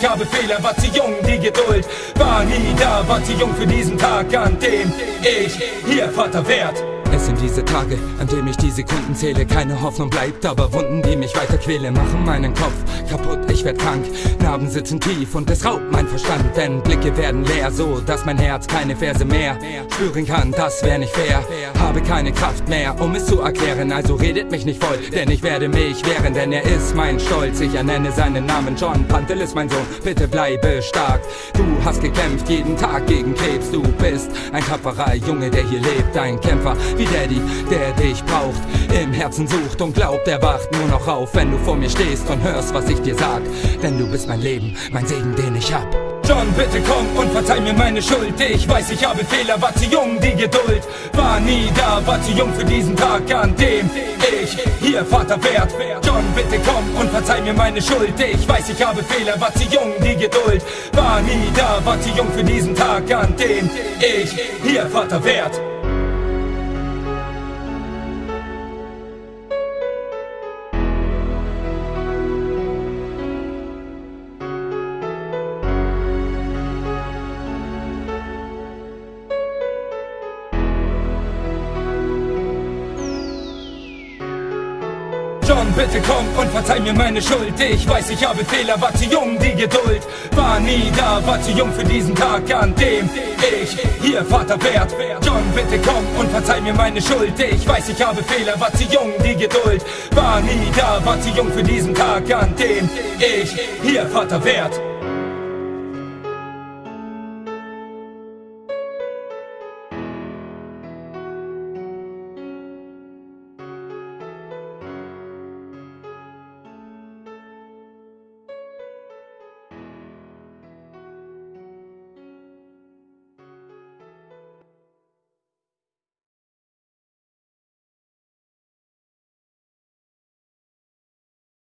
ich habe Fehler, war zu jung, die Geduld war nie da, war zu jung für diesen Tag, an dem ich hier Vater werd. Es sind diese Tage, an denen ich die Sekunden zähle. Keine Hoffnung bleibt, aber Wunden, die mich weiter quälen, machen meinen Kopf kaputt. Ich werd krank, Narben sitzen tief und es raubt mein Verstand. Denn Blicke werden leer, so dass mein Herz keine Verse mehr spüren kann. Das wär nicht fair. Habe keine Kraft mehr, um es zu erklären. Also redet mich nicht voll, denn ich werde mich wehren, denn er ist mein Stolz. Ich ernenne seinen Namen John Pantel ist mein Sohn. Bitte bleibe stark. Du hast gekämpft jeden Tag gegen Krebs. Du bist ein tapferer Junge, der hier lebt, ein Kämpfer wie Daddy, der dich braucht, im Herzen sucht und glaubt, er wacht nur noch auf, wenn du vor mir stehst und hörst, was ich dir sag. Denn du bist mein Leben, mein Segen, den ich hab. John, bitte komm und verzeih mir meine Schuld. Ich weiß, ich habe Fehler, war zu jung, die Geduld war nie da, war zu jung für diesen Tag, an dem ich hier Vater werd. John, bitte komm und verzeih mir meine Schuld. Ich weiß, ich habe Fehler, war zu jung, die Geduld war nie da, war zu jung für diesen Tag, an dem ich hier Vater werd. John, bitte komm und verzeih mir meine Schuld. Ich weiß, ich habe Fehler, war zu jung, die Geduld war nie da, war zu jung für diesen Tag, an dem ich hier Vater werd. John, bitte komm und verzeih mir meine Schuld. Ich weiß, ich habe Fehler, war zu jung, die Geduld war nie da, war zu jung für diesen Tag, an dem ich hier Vater werd.